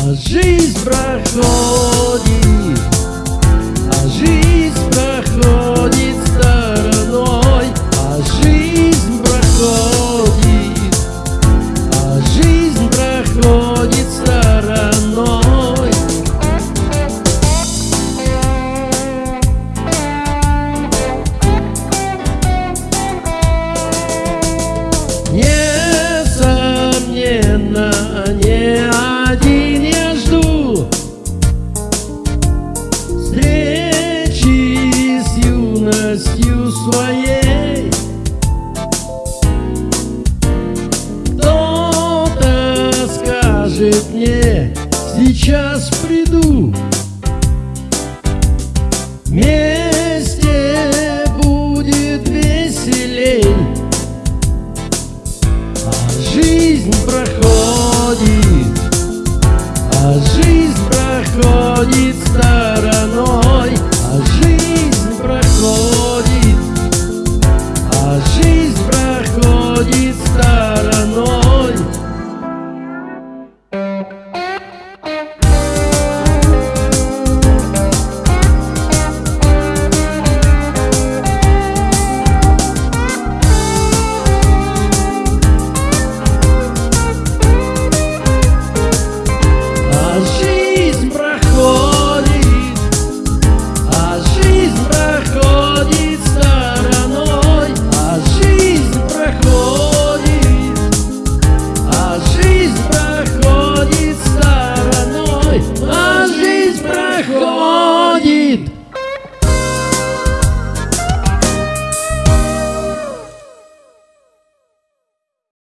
а жизнь проходит. Своей. Кто-то скажет мне, сейчас приду Вместе будет веселей. А жизнь проходит А жизнь проходит стороной